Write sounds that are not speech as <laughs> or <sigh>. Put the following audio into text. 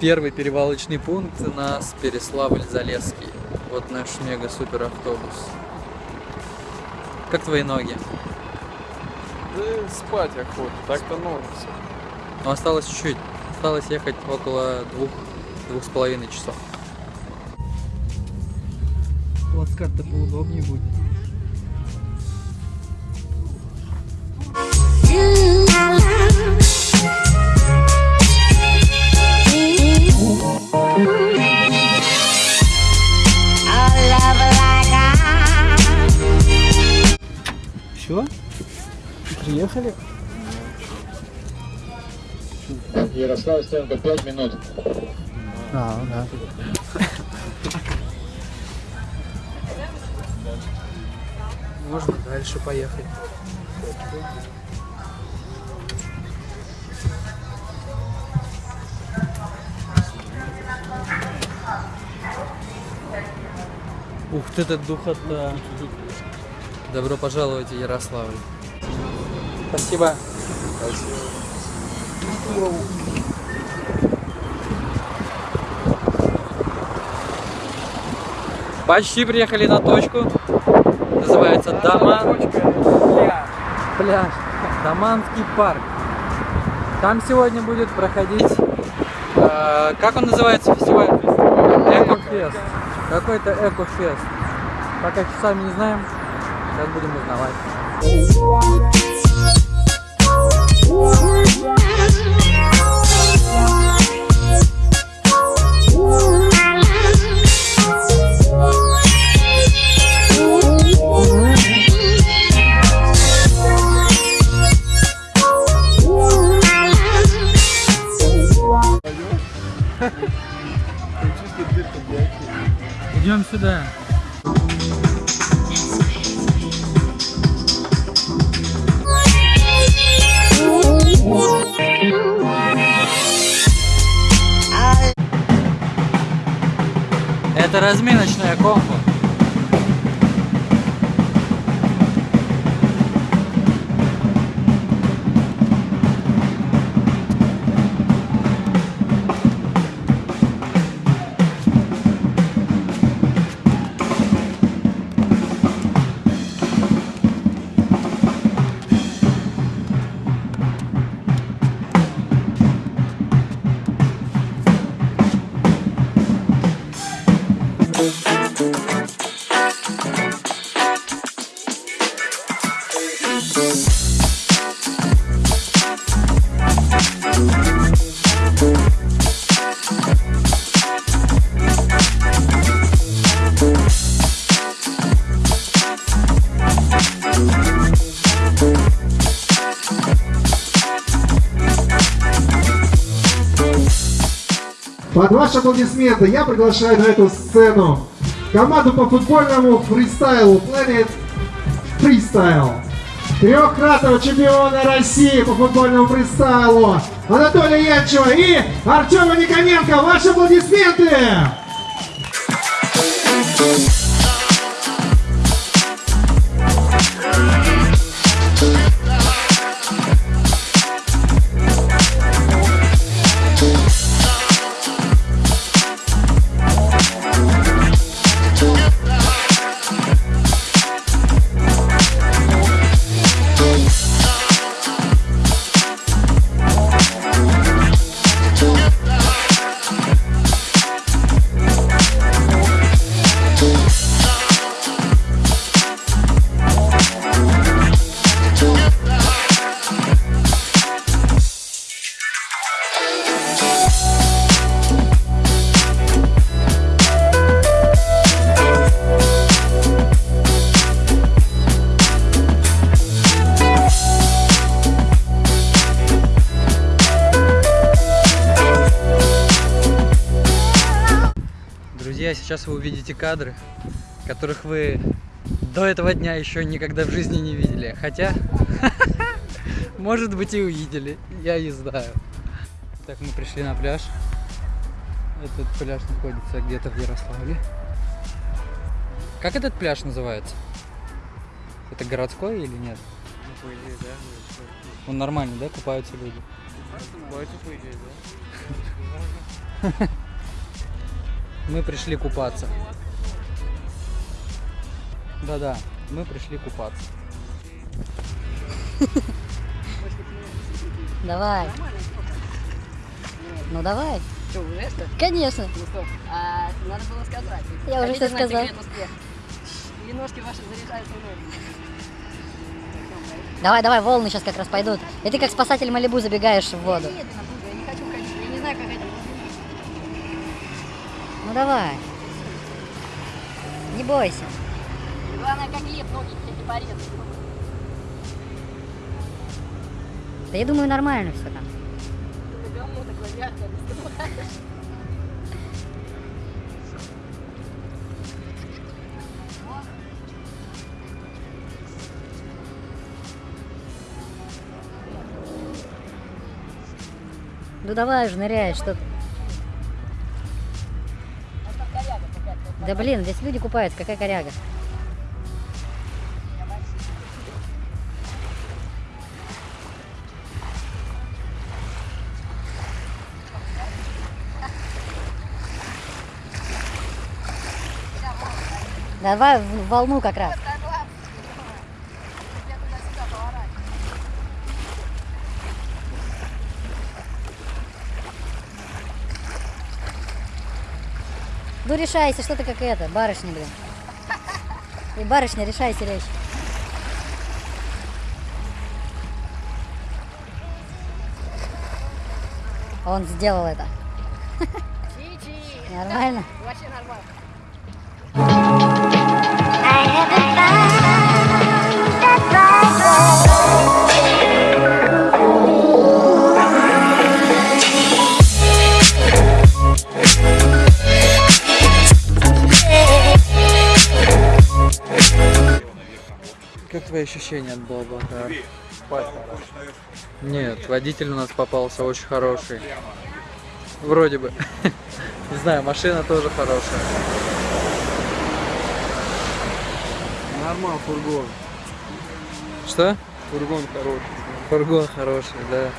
первый перевалочный пункт у нас Переславль-Залесский. Вот наш мега-супер автобус. Как твои ноги? Да спать охота, так-то норм все. Но осталось чуть-чуть. Осталось ехать около двух, двух с половиной часов. Плацкарт-то поудобнее будет. Все? Приехали? Ярослав Стенко, 5 минут. А, да. Можно дальше поехать. Ух ты, этот духота. Добро пожаловать в Ярославль. Спасибо. Почти приехали на точку. Называется Даман. Пляж. Даманский парк. Там сегодня будет проходить... э, как он называется фестиваль? Экофест. Какой-то экофест. Пока часами не знаем. Сейчас будем узнавать. Идем сюда. Разминочная комбо. Под ваши аплодисменты я приглашаю на эту сцену команду по футбольному фристайлу Planet Freestyle. Трехкратного чемпиона России по футбольному фристайлу Анатолия Янчева и Артема Никоненко. Ваши аплодисменты! Друзья, сейчас вы увидите кадры, которых вы до этого дня еще никогда в жизни не видели. Хотя, <laughs> может быть и увидели, я не знаю. Так, мы пришли на пляж. Этот пляж находится где-то в Ярославле. Как этот пляж называется? Это городской или нет? по идее, да? Он нормальный, да? Купаются люди. Купаются, по идее, да? <laughs> Мы пришли купаться. Да-да, мы пришли купаться. Давай. Ну давай. Что, уже что? Конечно. Ну стоп. А, надо было сказать. Я уже Хотите знать сказал. Или ножки ваши заряжаются энергией? Давай, давай, волны сейчас как раз пойдут. И ты как спасатель Малибу забегаешь в воду. Я не хочу ходить. Я не знаю, как это. Ну давай. Не бойся. Главное, как леп ноги тебе не порезать. Да я думаю, нормально все там. Ты на говно такое мягкое наступаешь. Ну давай уже ныряй, что. Да блин, здесь люди купаются, какая коряга. Давай в волну как раз. Ну решайся, что ты как это, барышня, блин. И барышня, решайся речь. Он сделал это. Нормально? Вообще нормально. Как твои ощущения от Блаблакара? Нет, водитель у нас попался очень хороший. Вроде бы. <laughs> Не знаю, машина тоже хорошая. Нормал фургон. Что? Фургон хороший. Фургон хороший, да.